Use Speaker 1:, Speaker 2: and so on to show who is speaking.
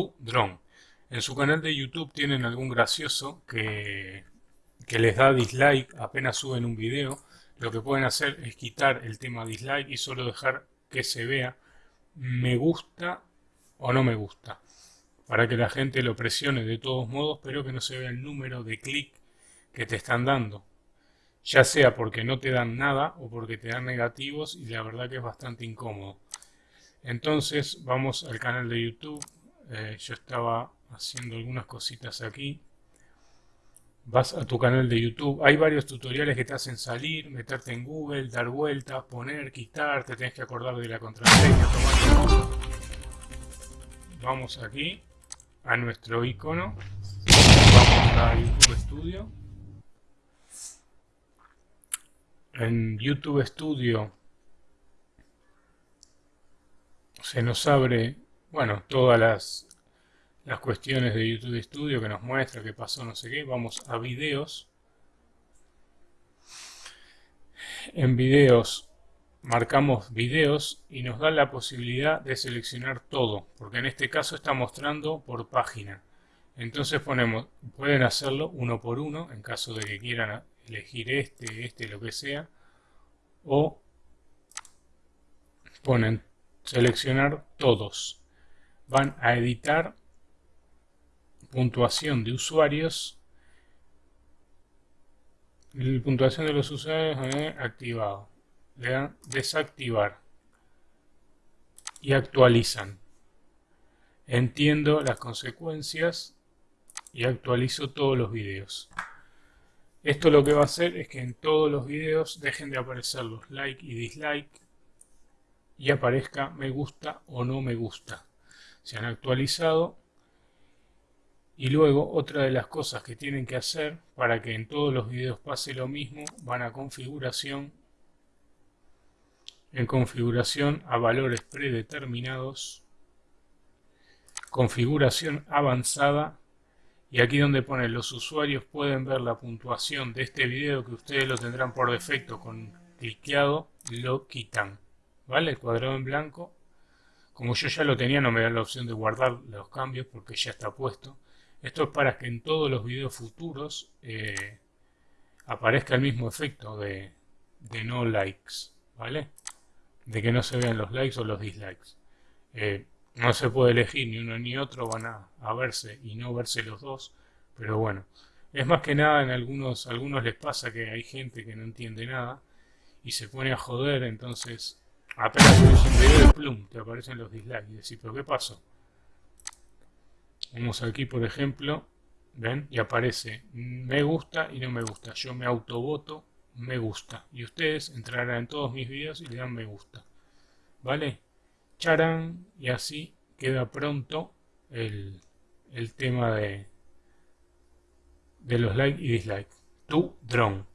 Speaker 1: Tu Drone. En su canal de YouTube tienen algún gracioso que, que les da dislike apenas suben un video. Lo que pueden hacer es quitar el tema dislike y solo dejar que se vea me gusta o no me gusta. Para que la gente lo presione de todos modos, pero que no se vea el número de clic que te están dando. Ya sea porque no te dan nada o porque te dan negativos y la verdad que es bastante incómodo. Entonces vamos al canal de YouTube. Eh, yo estaba haciendo algunas cositas aquí. Vas a tu canal de YouTube. Hay varios tutoriales que te hacen salir, meterte en Google, dar vueltas, poner, quitar. Te tienes que acordar de la contraseña. Vamos aquí a nuestro icono. Vamos a YouTube Studio. En YouTube Studio se nos abre, bueno, todas las, las cuestiones de YouTube Studio que nos muestra qué pasó, no sé qué. Vamos a videos. En videos marcamos videos y nos da la posibilidad de seleccionar todo, porque en este caso está mostrando por página. Entonces ponemos, pueden hacerlo uno por uno en caso de que quieran elegir este, este, lo que sea, o ponen seleccionar todos. Van a editar puntuación de usuarios. La puntuación de los usuarios eh, activado. Le dan desactivar. Y actualizan. Entiendo las consecuencias y actualizo todos los videos. Esto lo que va a hacer es que en todos los videos dejen de aparecer los like y dislike y aparezca me gusta o no me gusta. Se han actualizado y luego otra de las cosas que tienen que hacer para que en todos los videos pase lo mismo van a configuración en configuración a valores predeterminados configuración avanzada y aquí donde pone los usuarios pueden ver la puntuación de este video que ustedes lo tendrán por defecto con cliqueado lo quitan ¿vale? el cuadrado en blanco como yo ya lo tenía no me da la opción de guardar los cambios porque ya está puesto. Esto es para que en todos los videos futuros eh, aparezca el mismo efecto de, no likes ¿vale? de que no se vean los likes o los dislikes. Eh, no se puede elegir ni uno ni otro, van a, verse y no verse los dos, pero bueno, es más que nada en algunos, algunos les pasa que hay gente que no entiende nada y se pone a joder, entonces apenas subes un video de plum, te aparecen los dislikes y decís, pero ¿qué pasó? Vamos aquí por ejemplo, ven, y aparece me gusta y no me gusta, yo me autovoto me gusta y ustedes entrarán en todos mis videos y le dan me gusta, ¿vale? charan y así queda pronto el, tema de, de los likes y dislikes. Tu drone.